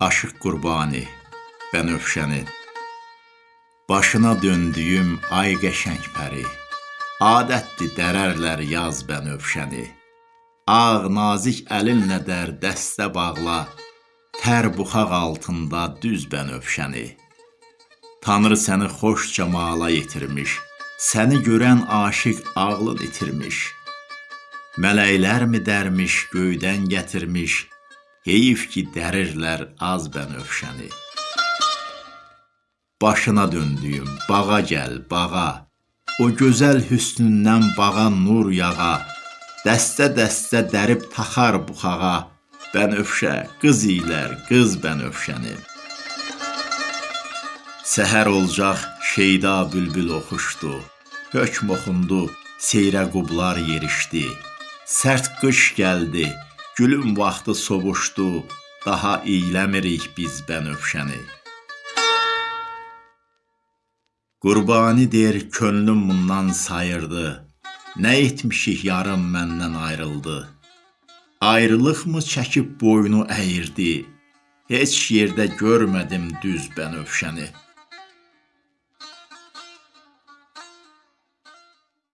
Aşıq Qurbani Bənövşəni Başına döndüyüm ay qəşəng pəri Adətdir dərərlər yaz bənövşəni Ağ nazik əlinlə dər dəstə bağla Tər buxaq altında düz bənövşəni Tanrı səni xoş camala yetirmiş Səni görən aşiq ağlını itirmiş. Mələklərmi dərmiş göydən gətirmiş Heyif ki dərirlər az bənövşəni Başına döndüyüm bağa gəl bağa. O gözəl hüsnündən bağa nur yağa. Dəstə-dəstə dərib taxar buxağa Bənövşə qız ilər qız bənövşəni Səhər olacaq şeyda bülbül oxuşdu. Hökm oxundu seyrə qublar yerişdi. Sərt qış gəldi gülüm vaxtı sovuşdu Daha iyləmirik biz bənövşəni Qurbani der könlüm bundan sayırdı Nə etmişik yarım məndən ayrıldı. Ayrılıqmı çəkib boynu əyirdi Heç yerdə görmədim düz bənövşəni